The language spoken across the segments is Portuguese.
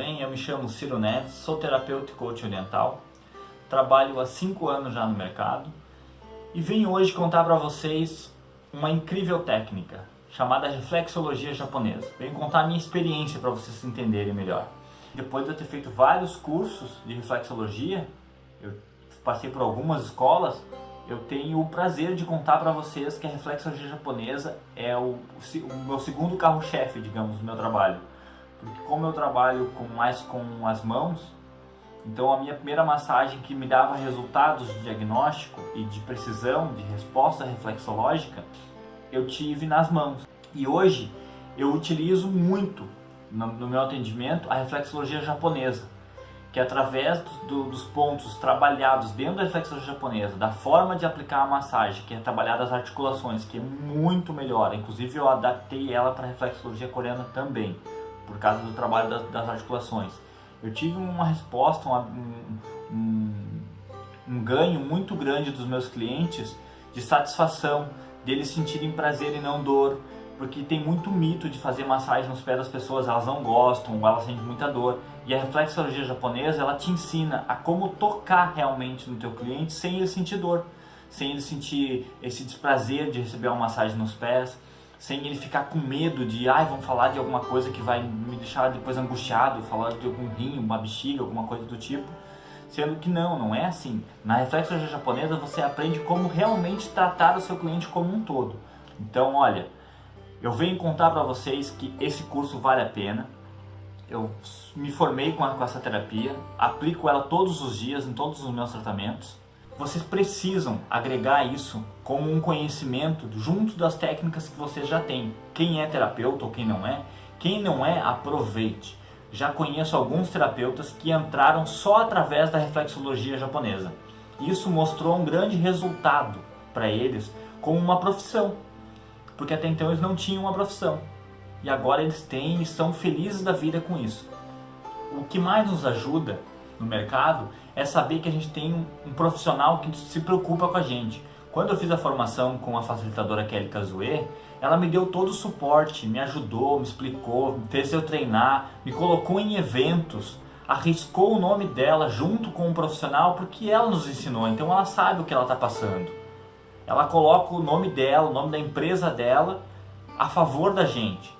bem? Eu me chamo Ciro Neves, sou terapeuta e coach oriental, trabalho há 5 anos já no mercado e venho hoje contar para vocês uma incrível técnica chamada reflexologia japonesa. Venho contar a minha experiência para vocês entenderem melhor. Depois de eu ter feito vários cursos de reflexologia, eu passei por algumas escolas, eu tenho o prazer de contar para vocês que a reflexologia japonesa é o, o meu segundo carro-chefe, digamos, do meu trabalho. Porque como eu trabalho com, mais com as mãos, então a minha primeira massagem que me dava resultados de diagnóstico e de precisão, de resposta reflexológica, eu tive nas mãos. E hoje eu utilizo muito no, no meu atendimento a reflexologia japonesa que através do, dos pontos trabalhados dentro da reflexologia japonesa, da forma de aplicar a massagem, que é trabalhar as articulações, que é muito melhor, inclusive eu adaptei ela para a reflexologia coreana também, por causa do trabalho das, das articulações. Eu tive uma resposta, uma, um, um, um ganho muito grande dos meus clientes de satisfação, deles sentirem prazer e não dor, porque tem muito mito de fazer massagem nos pés das pessoas, elas não gostam, elas sentem muita dor. E a reflexologia japonesa, ela te ensina a como tocar realmente no teu cliente sem ele sentir dor, sem ele sentir esse desprazer de receber uma massagem nos pés, sem ele ficar com medo de, ai, vão falar de alguma coisa que vai me deixar depois angustiado, falar de algum rim, uma bexiga, alguma coisa do tipo. Sendo que não, não é assim. Na reflexologia japonesa você aprende como realmente tratar o seu cliente como um todo. Então, olha, eu venho contar para vocês que esse curso vale a pena. Eu me formei com, essa terapia, aplico ela todos os dias em todos os meus tratamentos. Vocês precisam agregar isso como um conhecimento junto das técnicas que vocês já têm. Quem é terapeuta ou quem não é, quem não é, aproveite. Já conheço alguns terapeutas que entraram só através da reflexologia japonesa. Isso mostrou um grande resultado para eles como uma profissão porque até então eles não tinham uma profissão. E agora eles têm e são felizes da vida com isso. O que mais nos ajuda no mercado é saber que a gente tem um, profissional que se preocupa com a gente. Quando eu fiz a formação com a facilitadora Kelly Kazue, ela me deu todo o suporte, me ajudou, me explicou, fez eu treinar, me colocou em eventos, arriscou o nome dela junto com um profissional porque ela nos ensinou, então ela sabe o que ela está passando ela coloca o nome dela, o nome da empresa dela a favor da gente.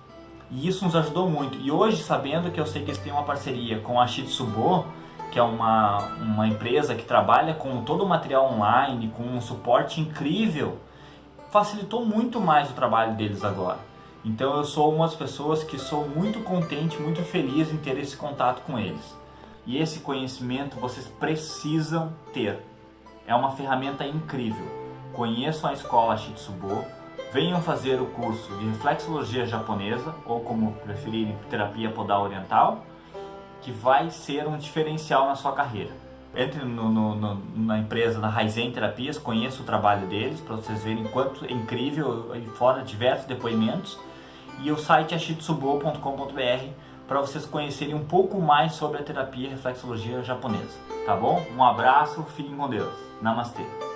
E isso nos ajudou muito. E hoje, sabendo que eu sei que eles têm uma parceria com a Shitsubo, que é uma, uma empresa que trabalha com todo o material online, com um suporte incrível, facilitou muito mais o trabalho deles agora. Então eu sou uma das pessoas que sou muito contente, muito feliz em ter esse contato com eles. E esse conhecimento vocês precisam ter. É uma ferramenta incrível conheçam a escola Shitsubo, venham fazer o curso de reflexologia japonesa, ou como preferirem, terapia podal oriental, que vai ser um diferencial na sua carreira. Entre no, no, no, na empresa, na Raizen Terapias, conheça o trabalho deles, para vocês verem quanto é incrível, fora diversos depoimentos. E o site é shitsubo.com.br para vocês conhecerem um pouco mais sobre a terapia reflexologia japonesa. Tá bom? Um abraço, fiquem com Deus. Namastê.